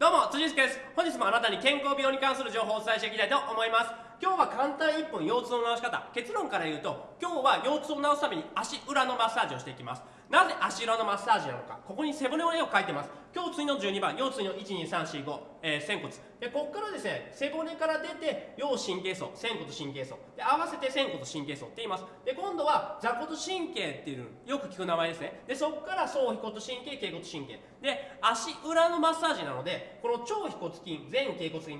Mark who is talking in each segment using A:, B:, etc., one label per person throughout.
A: どうも辻です。本日もあなたに健康病に関する情報をお伝えしていきたいと思います。今日は簡単1本腰痛の治し方。結論から言うと今日は腰痛を治すために足裏のマッサージをしていきます。なぜ足裏のマッサージなのか。ここに背骨の絵を描いてます。胸椎の12番腰椎の12345、えー、仙骨。でここからですね背骨から出て腰神経層仙骨神経層。で合わせて仙骨神経層って言います。で今度は座骨神経っていうよく聞く名前ですね。でそこから総腓骨神経頸骨神経。で足裏のマッサージなのでこの超腓骨筋前頸骨筋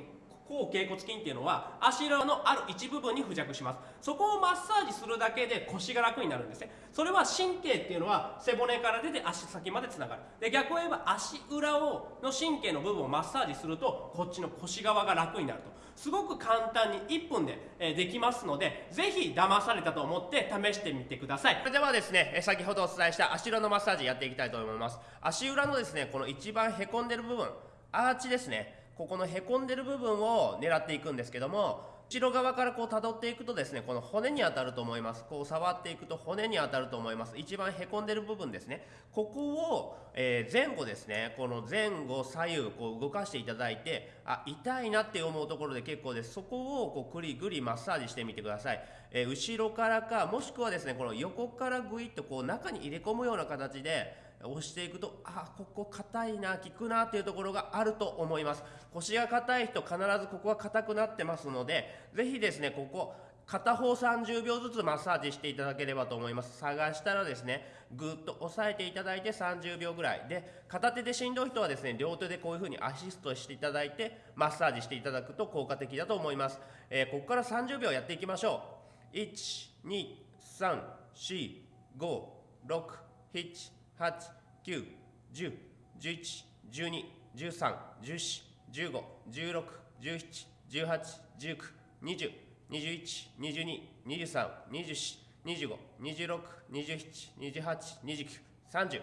A: 後頸骨筋っていうのは足裏のある一部分に付着します。そこをマッサージするだけで腰が楽になるんですね。それは神経っていうのは背骨から出て足先までつながる。で逆を言えば足裏をの神経の部分をマッサージするとこっちの腰側が楽になると。すごく簡単に1分で、できますのでぜひ騙されたと思って試してみてください。それではですね先ほどお伝えした足裏のマッサージやっていきたいと思います。足裏のですねこの一番へこんでる部分アーチですね。ここのへこんでる部分を狙っていくんですけども後ろ側からこう辿っていくとですねこの骨に当たると思います。こう触っていくと骨に当たると思います。一番へこんでる部分ですね。ここを、えー、前後ですねこの前後左右こう動かしていただいてあ痛いなって思うところで結構です。そこをこうぐりぐりマッサージしてみてください、えー、後ろからかもしくはですねこの横からぐいっとこう中に入れ込むような形で押していくとあここ硬いな効くなっていうところがあると思います。腰が硬い人必ずここが硬くなってますので是非ですねここ片方30秒ずつマッサージしていただければと思います。探したらですねぐっと押さえていただいて30秒ぐらい。で片手でしんどい人はですね両手でこういう風にアシストしていただいてマッサージしていただくと効果的だと思います、えー、ここから30秒やっていきましょう。1 2 3 4 5 6 7八、九、十、十一、十二、十三、十四、十五、十六、十七、十八、十九、二十、二十一、二十二、二十三、二十四、二十五、二十六、二十七、二十八、二十九、三十。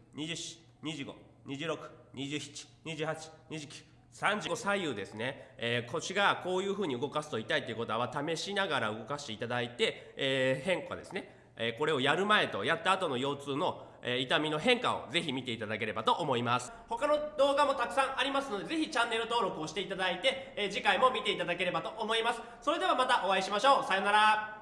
A: 24、25、26、27、28、29、35左右ですね、えー、腰がこういうふうに動かすと痛いということは試しながら動かしていただいて、えー、変化ですね、えー、これをやる前とやった後の腰痛の、え痛みの変化をぜひ見ていただければと思います。他の動画もたくさんありますのでぜひチャンネル登録をしていただいて、え次回も見ていただければと思います。それではまたお会いしましょう。さようなら。